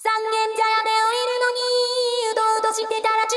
三軒茶屋で降りるのにうとうとしてたら中